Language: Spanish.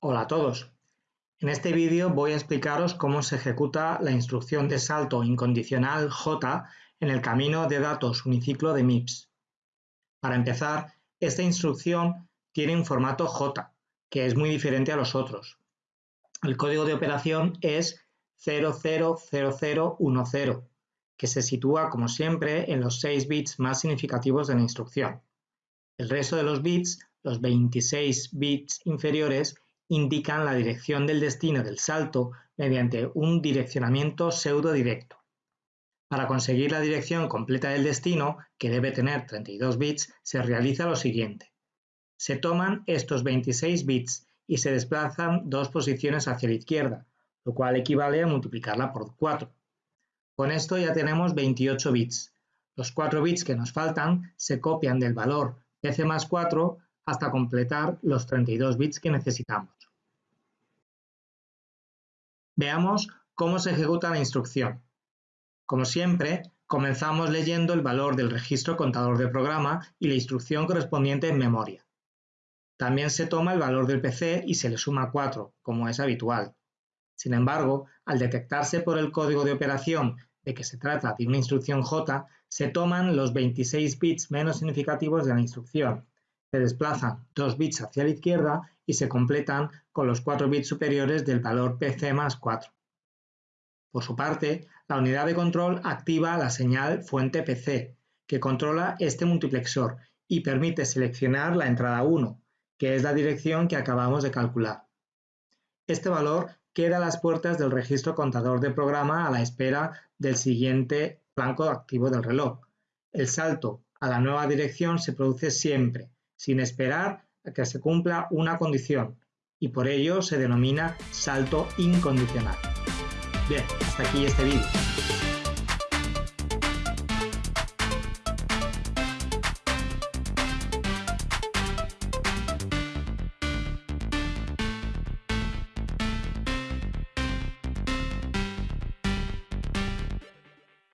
Hola a todos. En este vídeo voy a explicaros cómo se ejecuta la instrucción de salto incondicional J en el camino de datos uniciclo de MIPS. Para empezar, esta instrucción tiene un formato J, que es muy diferente a los otros. El código de operación es 000010, que se sitúa como siempre en los 6 bits más significativos de la instrucción. El resto de los bits, los 26 bits inferiores, indican la dirección del destino del salto mediante un direccionamiento pseudo-directo. Para conseguir la dirección completa del destino, que debe tener 32 bits, se realiza lo siguiente. Se toman estos 26 bits y se desplazan dos posiciones hacia la izquierda, lo cual equivale a multiplicarla por 4. Con esto ya tenemos 28 bits. Los 4 bits que nos faltan se copian del valor pc más 4 hasta completar los 32 bits que necesitamos. Veamos cómo se ejecuta la instrucción. Como siempre, comenzamos leyendo el valor del registro contador de programa y la instrucción correspondiente en memoria. También se toma el valor del PC y se le suma 4, como es habitual. Sin embargo, al detectarse por el código de operación de que se trata de una instrucción J, se toman los 26 bits menos significativos de la instrucción, se desplazan 2 bits hacia la izquierda y se completan con los 4 bits superiores del valor PC más 4. Por su parte, la unidad de control activa la señal fuente PC, que controla este multiplexor y permite seleccionar la entrada 1, que es la dirección que acabamos de calcular. Este valor queda a las puertas del registro contador de programa a la espera del siguiente flanco activo del reloj. El salto a la nueva dirección se produce siempre, sin esperar a que se cumpla una condición y por ello se denomina salto incondicional. Bien, hasta aquí este vídeo.